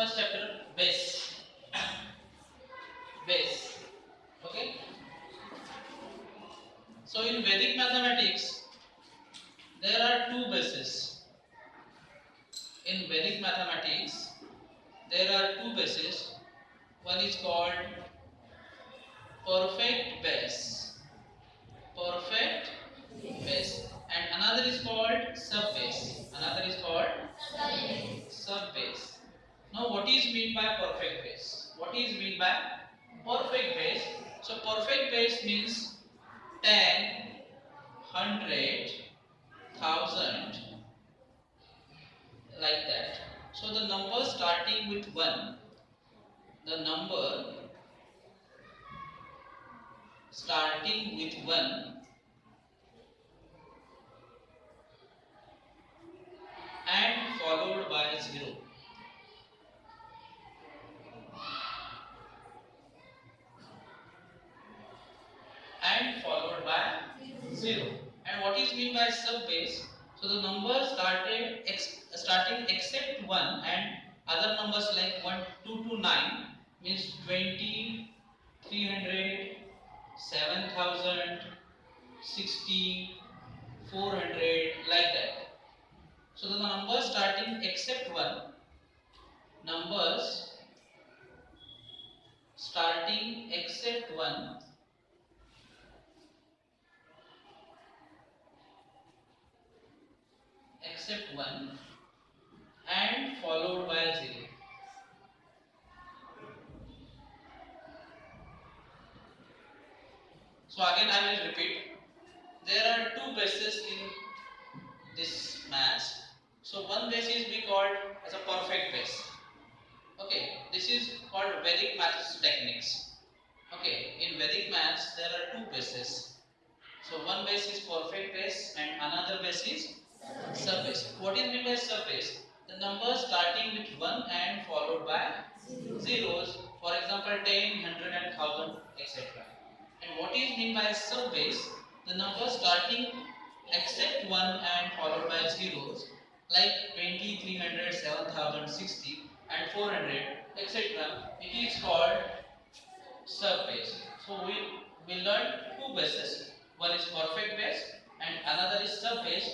first chapter base. base. Okay. So in Vedic mathematics, there are two bases. In Vedic mathematics, there are two bases. One is called perfect base. Perfect base. And another is called sub base. Another is called sub base. Now what is mean by perfect base? What is mean by perfect base? So perfect base means 10, 100, 1000 like that. So the number starting with 1, the number starting with 1 and followed by 0. and followed by 0. And what is mean by sub base? So the number started ex, starting except 1 and other numbers like 1, 2 to 9 means 20, 300, 7000, 60, 400 like that. So the numbers starting except 1 numbers starting except 1 except 1 and followed by 0. So again I will repeat. There are two bases in this mass. So one base is called as a perfect base. Okay, this is called Vedic maths techniques. Okay, in Vedic maths there are two bases. So one base is perfect base and another base is Subbase. What is meant by subbase? The number starting with 1 and followed by zeros. For example, 10, 100 and 1000 etc. And what is meant by subbase? The number starting except 1 and followed by zeros like 20, 300, 7000, 60 and 400 etc. It is called subbase. So we, we learned two bases. One is perfect base and another is subbase.